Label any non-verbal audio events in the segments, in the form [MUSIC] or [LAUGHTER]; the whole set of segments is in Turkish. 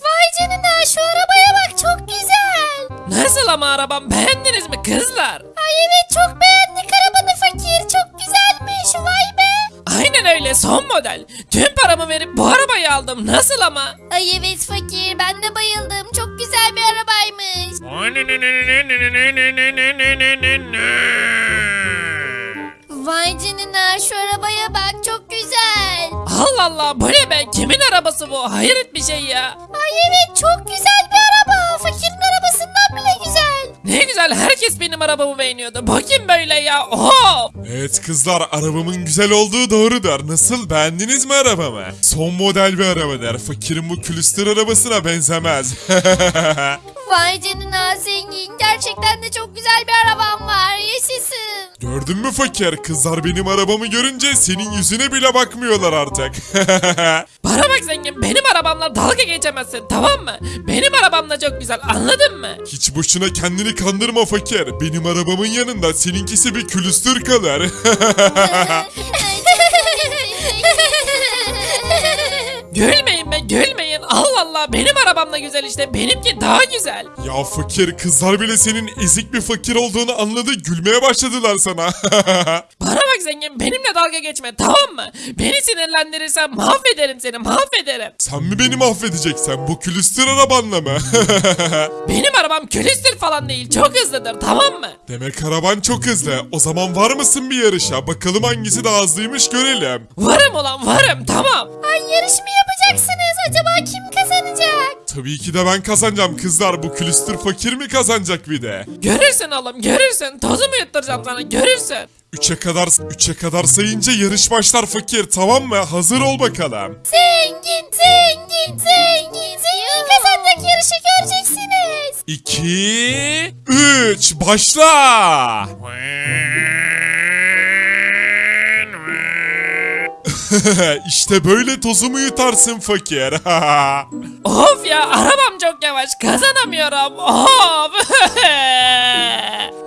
Vay canına şu arabaya bak çok güzel. Nasıl ama arabam beğendiniz mi kızlar? Ay evet çok beğendik arabanı fakir çok güzelmiş vay be. Aynen öyle son model. Tüm paramı verip bu arabayı aldım. Nasıl ama? Ay evet fakir ben de bayıldım çok güzel bir arabaymış. Vay canına şu arabaya bak çok güzel. Allah Allah bu ne be? Kimin arabası bu? Hayret bir şey ya. Ay evet çok güzel bir araba. Fakirin arabasından bile güzel. Ne güzel herkes benim arabamı beğeniyordu. Kim böyle ya? Oho! Evet kızlar arabamın güzel olduğu doğrudur. Nasıl beğendiniz mi arabamı? Son model bir arabadır. Fakirin bu külüstür arabasına benzemez. [LAUGHS] Vay canına zengin. Gerçekten de çok güzel bir arabam var. Yaşasın. Gördün mü fakir? Kızlar benim arabamı görünce senin yüzüne bile bakmıyorlar artık. [LAUGHS] Bana bak zengin benim arabamla dalga geçemezsin tamam mı? Benim arabam da çok güzel anladın mı? Hiç boşuna kendini kandırma fakir. Benim arabamın yanında seninkisi bir külüstür kalır. [LAUGHS] Gülmeyin be gülmeyin. Allah Allah benim arabam da güzel işte benimki daha güzel. ya fakir kızlar bile senin ezik bir fakir olduğunu anladı. Gülmeye başladılar sana. [LAUGHS] Bana bak zengin benimle dalga geçme tamam mı? Beni sinirlendirirsen mahvederim seni mahvederim. Sen mi beni mahvedeceksen bu külüstür arabanla mı? [LAUGHS] Benim arabam külüstür falan değil çok hızlıdır tamam mı? Demek araban çok hızlı. O zaman var mısın bir yarışa? Bakalım hangisi daha hızlıymış görelim. Varım ulan varım tamam. Ay yarış mı yapacaksınız? Acaba kim kazanacak? Tabii ki de ben kazanacağım kızlar. Bu külüstür fakir mi kazanacak bir de? Görürsün oğlum görürsün tozumu yutturacağım sana görürsün. Üçe kadar üçe kadar sayınca yarış başlar fakir tamam mı? Hazır ol bakalım. Zengin, zengin, zengin. Zengin kazanacak yarışı göreceksiniz. 2 3 başla. [LAUGHS] işte böyle tozumu yutarsın fakir. [LAUGHS] Of ya arabam çok yavaş kazanamıyorum of.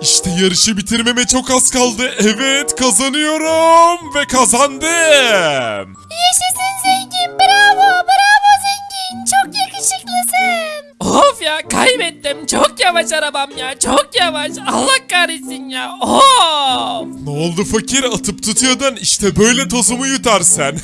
[LAUGHS] işte yarışı bitirmeme çok az kaldı. Evet kazanıyorum ve kazandım. Yaşasın zengin. Bravo, bravo zengin. Çok yakışıklısın. Of ya kaybettim çok yavaş arabam ya çok yavaş Allah kahretsin ya of. Ne oldu fakir atıp tutuyordun işte böyle tozumu yutarsın. [LAUGHS]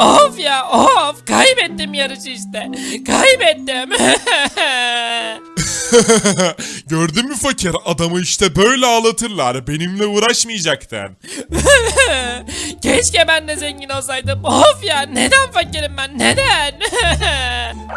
of ya of kaybettim yarışı işte kaybettim. [LAUGHS] [LAUGHS] Gördün mü fakir adamı işte böyle ağlatırlar benimle uğraşmayacaktın. [LAUGHS] Keşke ben de zengin olsaydım. Of ya neden fakirim ben neden? [LAUGHS]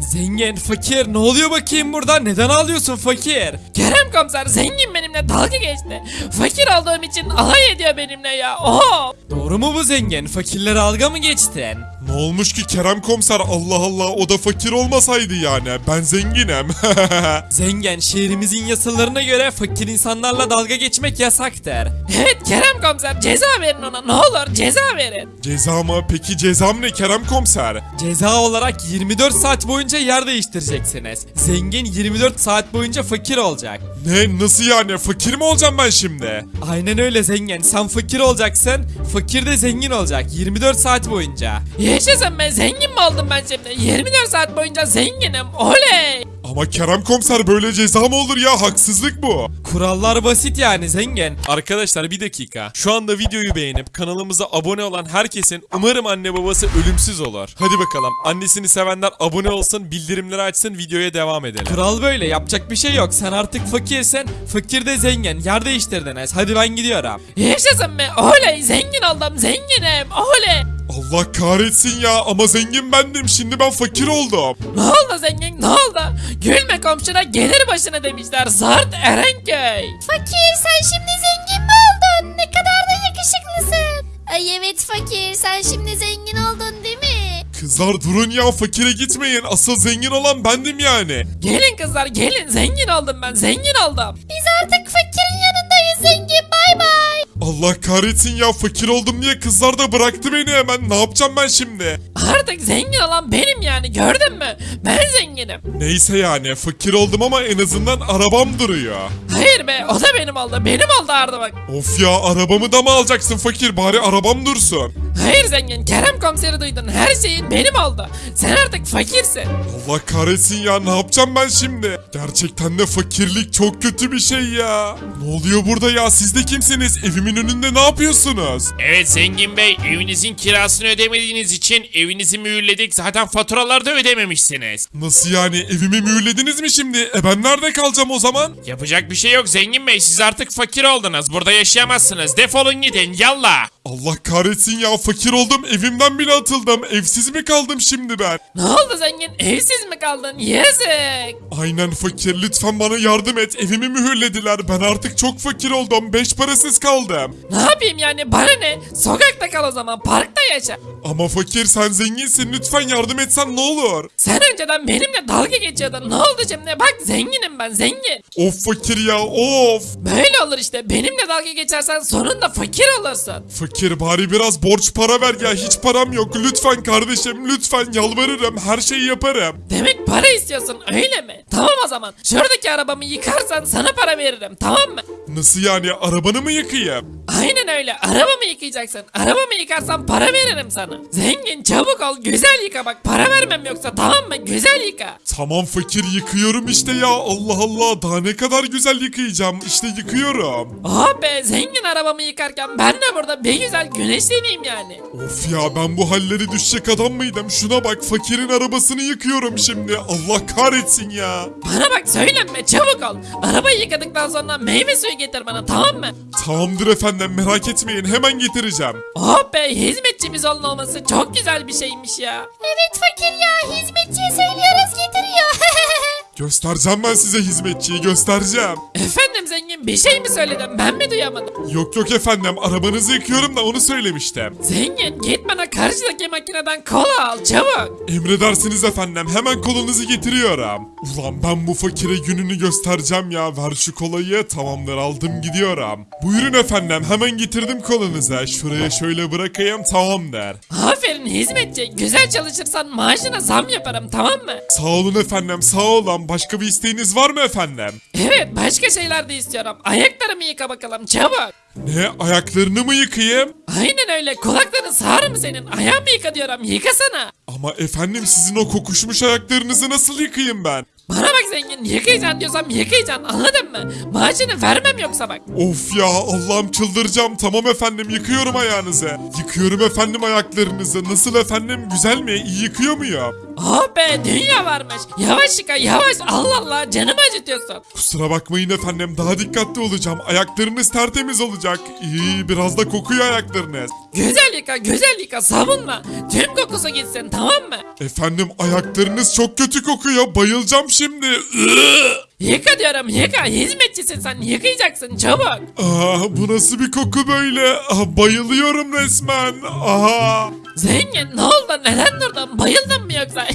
Zengin, fakir ne oluyor bakayım burada? Neden ağlıyorsun fakir? Kerem komiser zengin benimle dalga geçti. Fakir olduğum için alay ediyor benimle ya. Of. Doğru mu bu zengin? Fakirlere alga mı geçtin? Ne olmuş ki Kerem komiser Allah Allah o da fakir olmasaydı yani ben zenginim. [LAUGHS] Zengin, şehrimizin yasalarına göre fakir insanlarla dalga geçmek yasaktır. Evet Kerem komiser ceza verin ona ne olur ceza verin. Ceza mı peki cezam ne Kerem komiser? Ceza olarak 24 saat boyunca yer değiştireceksiniz. Zengin 24 saat boyunca fakir olacak. Ne nasıl yani fakir mi olacağım ben şimdi? Aynen öyle zengin. Sen fakir olacaksın, fakir de zengin olacak 24 saat boyunca. Yaşasın be zengin mi oldum ben şimdi? 24 saat boyunca zenginim oley. Ama Kerem komiser böyle ceza mı olur ya haksızlık bu. Kurallar basit yani zengin. Arkadaşlar bir dakika. Şu anda videoyu beğenip kanalımıza abone olan herkesin umarım anne babası ölümsüz olur. Hadi bakalım. Annesini sevenler abone olsun, bildirimleri açsın, videoya devam edelim. Kural böyle yapacak bir şey yok. Sen artık fakirsin. Fakir de zengin. Yer değiştirdiniz. Hadi ben gidiyorum. Yaşasın be oley zengin oldum zenginim oley. Allah kahretsin ya ama zengin bendim şimdi ben fakir oldum. Ne oldu zengin ne oldu? Gülme komşuna gelir başına demişler Zart Erenköy. Fakir sen şimdi zengin mi oldun? Ne kadar da yakışıklısın. Ay evet fakir sen şimdi zengin oldun değil mi? Kızlar durun ya fakire gitmeyin asıl zengin olan bendim yani. Gelin kızlar gelin zengin oldum ben zengin oldum. Biz Allah kahretsin ya fakir oldum diye kızlar da bıraktı beni hemen ne yapacağım ben şimdi? Artık zengin olan benim yani gördün mü? Zenginim. Neyse yani fakir oldum ama en azından arabam duruyor. Hayır be o da benim oldu. Benim oldu Arda bak. Of ya arabamı da mı alacaksın fakir bari arabam dursun. Hayır zengin Kerem komiseri duydun. Her şeyin benim oldu. Sen artık fakirsin. Allah kahretsin ya ne yapacağım ben şimdi? Gerçekten de fakirlik çok kötü bir şey ya. Ne oluyor burada ya siz de kimsiniz? Evimin önünde ne yapıyorsunuz? Evet Zengin Bey evinizin kirasını ödemediğiniz için evinizi mühürledik zaten faturaları da ödememişsiniz. Nasıl yani evimi mühürlediniz mi şimdi? E ben nerede kalacağım o zaman? Yapacak bir şey yok Zengin Bey siz artık fakir oldunuz burada yaşayamazsınız defolun gidin yallah. Allah kahretsin ya fakir oldum evimden bile atıldım. Evsiz mi kaldım şimdi ben? Ne oldu zengin? Evsiz mi kaldın? Yazık. Aynen fakir lütfen bana yardım et evimi mühürlediler. Ben artık çok fakir oldum beş parasız kaldım. Ne yapayım yani bana ne? Sokakta kal o zaman parkta yaşa. Ama fakir sen zenginsin lütfen yardım etsen ne olur? Sen önceden benimle dalga geçiyordun. Ne oldu şimdi? Bak zenginim ben zengin. Of fakir ya of. Böyle olur işte. Benimle dalga geçersen sonunda fakir olursun. Fakir bari biraz borç para ver ya hiç param yok lütfen kardeşim lütfen yalvarırım her şeyi yaparım. Demek para istiyorsun öyle mi? Tamam o zaman. Şuradaki arabamı yıkarsan sana para veririm tamam mı? Nasıl yani arabanı mı yıkayayım? Aynen öyle. Arabamı yıkayacaksın. Arabamı yıkarsan para veririm sana. Zengin çabuk ol. Güzel yıka bak. Para vermem yoksa tamam mı? Güzel yıka. Tamam fakir yıkıyorum işte ya Allah Allah daha ne kadar güzel yıkayacağım işte yıkıyorum. Oh be zengin arabamı yıkarken ben de burada bir güzel güneşleneyim yani. Of ya ben bu halleri düşecek adam mıydım şuna bak fakirin arabasını yıkıyorum şimdi Allah kahretsin ya. Bana bak söylenme çabuk ol. Arabayı yıkadıktan sonra meyve suyu getir bana tamam mı? Tamamdır efendim merak etmeyin hemen getireceğim. Oh be hizmetçimiz olun olması çok güzel bir şeymiş ya. Evet fakir ya hizmetçiye söylüyoruz getiriyor. [LAUGHS] Göstereceğim ben size hizmetçiyi göstereceğim. Efendim zengin bir şey mi söyledim ben mi duyamadım? Yok yok efendim arabanızı yıkıyorum da onu söylemiştim. Zengin git bana karşıdaki makineden kola al çabuk. Emredersiniz efendim hemen kolunuzu getiriyorum. Ulan ben bu fakire gününü göstereceğim ya ver şu kolayı tamamdır aldım gidiyorum. Buyurun efendim hemen getirdim kolunuza şuraya şöyle bırakayım tamamdır. Aferin hizmetçi güzel çalışırsan maaşına zam yaparım tamam mı? Sağ olun efendim sağ olun başka bir isteğiniz var mı efendim? Evet başka şeyler de istiyorum. Ayaklarımı yıka bakalım çabuk. Ne ayaklarını mı yıkayayım? Aynen öyle kulakların sağır mı senin? Ayağımı yıka diyorum yıkasana. Ama efendim sizin o kokuşmuş ayaklarınızı nasıl yıkayayım ben? Bana bak zengin yıkayacaksın diyorsam yıkayacaksın anladın mı? Maaşını vermem yoksa bak. Of ya Allah'ım çıldıracağım tamam efendim yıkıyorum ayağınızı. Yıkıyorum efendim ayaklarınızı nasıl efendim güzel mi iyi yıkıyor muyum? Oh be dünya varmış. Yavaş yıka yavaş Allah Allah canımı acıtıyorsun. Kusura bakmayın efendim daha dikkatli olacağım ayaklarınız tertemiz olacak. İyi biraz da kokuyor ayaklarınız. Güzel yıka güzel yıka sabunla. Tüm kokusu gitsin tamam mı? Efendim ayaklarınız çok kötü kokuyor bayılacağım şimdi. Yıka diyorum yıka hizmetçisin sen yıkayacaksın çabuk. Aa, bu nasıl bir koku böyle? Aa, bayılıyorum resmen. Aha. Zengin ne oldu neden durdun bayıldın mı yoksa? [LAUGHS]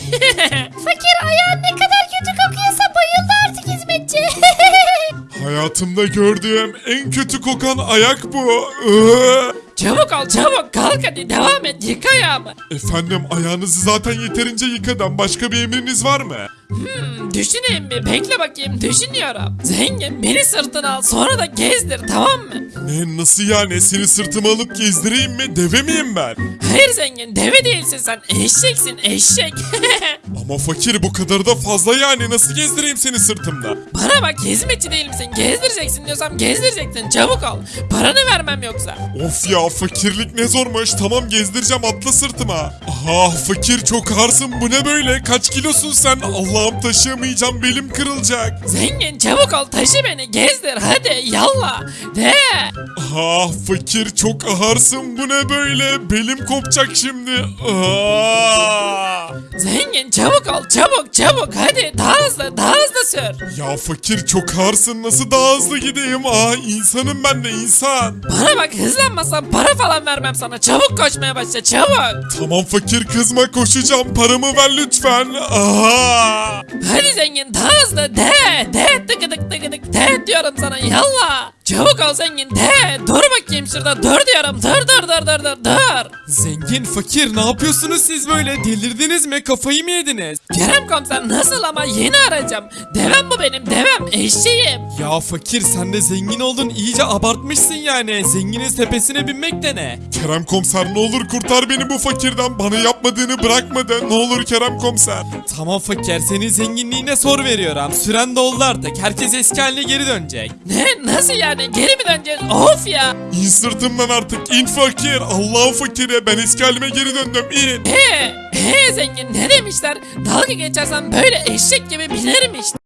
fakir ayağın ne kadar kötü kokuyorsa bayıldı artık hizmetçi. [LAUGHS] Hayatımda gördüğüm en kötü kokan ayak bu. Iı. çabuk ol çabuk kalk hadi devam et yıka ayağımı. Efendim ayağınızı zaten yeterince yıkadım. Başka bir emriniz var mı? Hmm, düşüneyim bir bekle bakayım düşünüyorum. Zengin beni sırtına al sonra da gezdir tamam mı? Ne nasıl yani? Seni sırtıma alıp gezdireyim mi? Deve miyim ben? Hayır zengin deve değilsin sen eşeksin eşek. [LAUGHS] Ama fakir bu kadar da fazla yani. Nasıl gezdireyim seni sırtımda? Bana bak hizmetçi değil misin gezdireceksin diyorsam gezdireceksin çabuk ol. Paranı vermem yoksa. Of ya fakirlik ne zormuş. Tamam gezdireceğim atla sırtıma. Aha fakir çok ağırsın. Bu ne böyle? Kaç kilosun sen? Allah'ım taşıyamayacağım. Belim kırılacak. Zengin çabuk ol taşı beni gezdir hadi yallah. De. Aha fakir çok ağırsın. Bu ne böyle? Belim kopacak şimdi. Aa! Zengin çabuk ol çabuk çabuk hadi daha hızlı daha hızlı sür. Ya fakir çok ağırsın. Nasıl daha hızlı gideyim? Aa insanım ben de insan. Bana bak hızlanmasan para falan vermem sana çabuk koşmaya başla çabuk. Tamam fakir kızma koşacağım. Paramı ver lütfen. Aha! Hadi zengin daha de de tıkıdık tıkıdık de diyorum sana yallah. Çabuk ol zengin de. Dur bakayım şurada dur diyorum. Dur dur dur dur dur dur. Zengin fakir ne yapıyorsunuz siz böyle delirdiniz mi kafayı mı yediniz? Kerem komiser nasıl ama yeni arayacağım. Devem bu benim devem eşeğim. Ya fakir sen de zengin oldun iyice abartmışsın yani zenginin tepesine binmek de ne? Kerem komiser ne olur kurtar beni bu fakirden. Bana yapmadığını bırakmadı. Ne olur Kerem komiser. Tamam fakir senin zenginliğine sor veriyorum süren doldu artık herkes eski haline geri dönecek. Ne nasıl yani geri mi döneceğiz? Of ya. İn sırtımdan artık in fakir. Allah'ın fakiri ben eski halime geri döndüm in. He, he zengin ne demişler? Dalga geçersen böyle eşek gibi binerim işte.